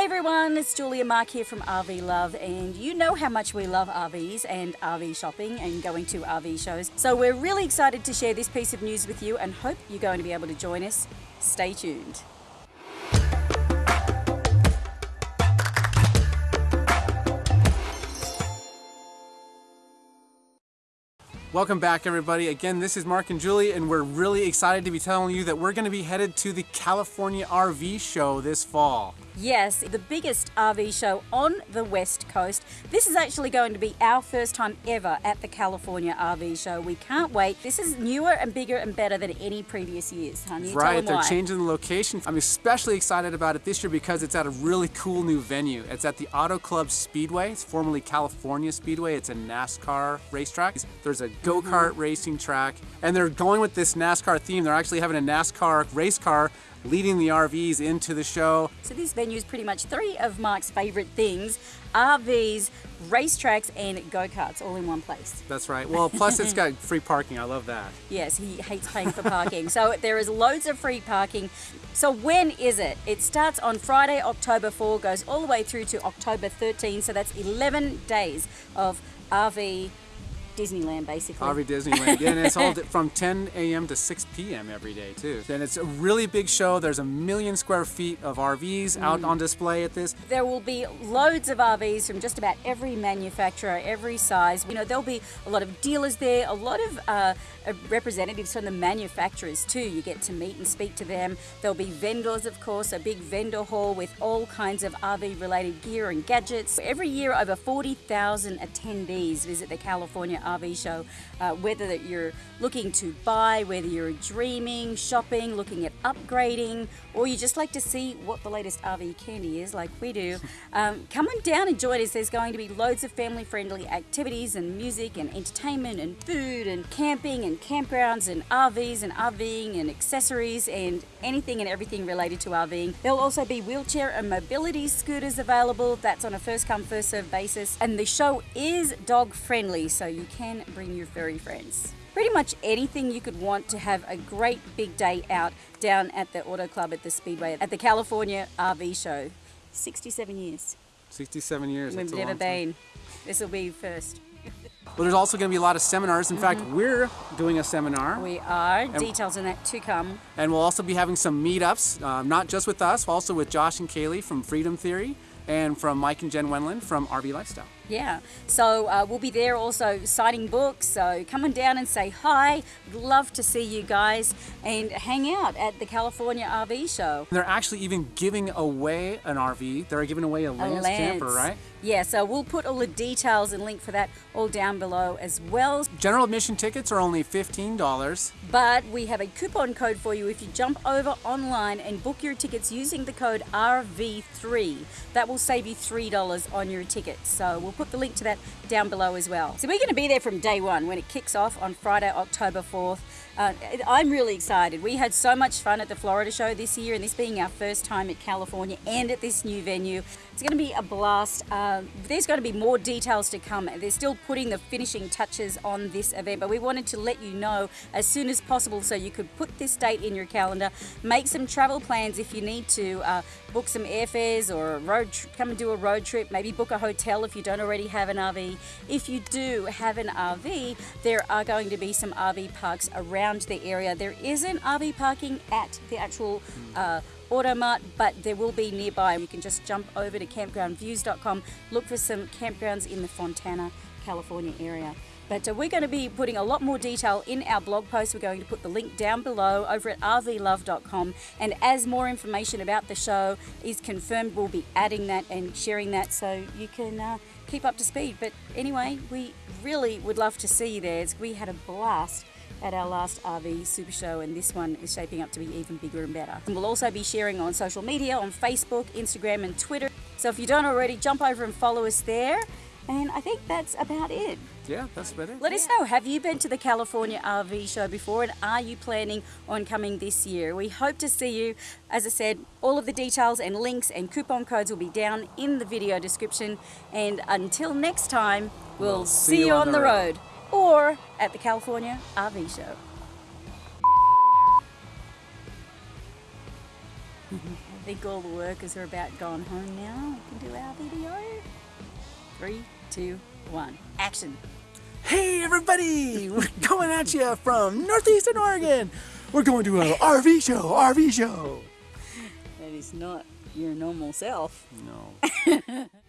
Hey everyone, it's Julia Mark here from RV Love, and you know how much we love RVs and RV shopping and going to RV shows. So we're really excited to share this piece of news with you and hope you're going to be able to join us. Stay tuned. Welcome back, everybody. Again, this is Mark and Julie, and we're really excited to be telling you that we're going to be headed to the California RV show this fall. Yes, the biggest RV show on the West Coast. This is actually going to be our first time ever at the California RV show. We can't wait. This is newer and bigger and better than any previous years, honey. Right, they're why. changing the location. I'm especially excited about it this year because it's at a really cool new venue. It's at the Auto Club Speedway. It's formerly California Speedway. It's a NASCAR racetrack. There's a go-kart mm -hmm. racing track, and they're going with this NASCAR theme. They're actually having a NASCAR race car leading the RVs into the show. So this venue is pretty much three of Mark's favorite things, RVs, racetracks and go-karts all in one place. That's right. Well, plus it's got free parking. I love that. Yes, he hates paying for parking. so there is loads of free parking. So when is it? It starts on Friday, October 4, goes all the way through to October 13. So that's 11 days of RV Disneyland, basically. RV Disneyland. yeah, and it's all from 10 a.m. to 6 p.m. every day, too. And it's a really big show. There's a million square feet of RVs mm. out on display at this. There will be loads of RVs from just about every manufacturer, every size. You know, there'll be a lot of dealers there, a lot of uh, uh representatives from the manufacturers, too. You get to meet and speak to them. There'll be vendors, of course, a big vendor hall with all kinds of RV related gear and gadgets. Every year, over 40,000 attendees visit the California RV show, uh, whether you're looking to buy, whether you're dreaming, shopping, looking at upgrading, or you just like to see what the latest RV candy is like we do, um, come on down and join us. There's going to be loads of family friendly activities and music and entertainment and food and camping and campgrounds and RVs and RVing and accessories and anything and everything related to RVing. There'll also be wheelchair and mobility scooters available. That's on a first come first serve basis. And the show is dog friendly, so you can bring your furry friends. Pretty much anything you could want to have a great big day out down at the Auto Club at the Speedway at the California RV show. 67 years. 67 years. We've never been. This will be first. Well, there's also going to be a lot of seminars. In mm -hmm. fact, we're doing a seminar. We are. Details on that to come. And we'll also be having some meetups, uh, not just with us, also with Josh and Kaylee from Freedom Theory and from Mike and Jen Wendland from RV Lifestyle. Yeah, so uh, we'll be there also signing books. So come on down and say hi. Love to see you guys and hang out at the California RV show. They're actually even giving away an RV. They're giving away a Lance, a Lance. camper, right? Yeah, so we'll put all the details and link for that all down below as well. General admission tickets are only $15. But we have a coupon code for you if you jump over online and book your tickets using the code RV3. That will save you $3 on your ticket. So we'll put the link to that down below as well. So we're going to be there from day one when it kicks off on Friday, October 4th. Uh, I'm really excited. We had so much fun at the Florida show this year, and this being our first time at California and at this new venue. It's going to be a blast. Uh, there's going to be more details to come. They're still putting the finishing touches on this event, but we wanted to let you know as soon as possible so you could put this date in your calendar, make some travel plans if you need to, uh, book some airfares or road come and do a road trip, maybe book a hotel if you don't already have an RV. If you do have an RV, there are going to be some RV parks around the area. There isn't RV parking at the actual uh, Automart, but there will be nearby. You can just jump over to campgroundreviews.com, look for some campgrounds in the Fontana, California area. But uh, we're going to be putting a lot more detail in our blog post. We're going to put the link down below over at rvlove.com. And as more information about the show is confirmed, we'll be adding that and sharing that so you can uh, keep up to speed. But anyway, we really would love to see you there. We had a blast at our last RV Super Show and this one is shaping up to be even bigger and better. And we'll also be sharing on social media, on Facebook, Instagram and Twitter. So if you don't already, jump over and follow us there. And I think that's about it. Yeah, that's about it. Let us know, have you been to the California RV show before and are you planning on coming this year? We hope to see you. As I said, all of the details and links and coupon codes will be down in the video description. And until next time, we'll, we'll see, see, you on, on the road. road or at the California RV Show. I think all the workers are about gone home now. We can do our video. Three, two, one, action. Hey everybody! We're coming at you from northeastern Oregon. We're going to an RV show, RV show. That is not your normal self. No.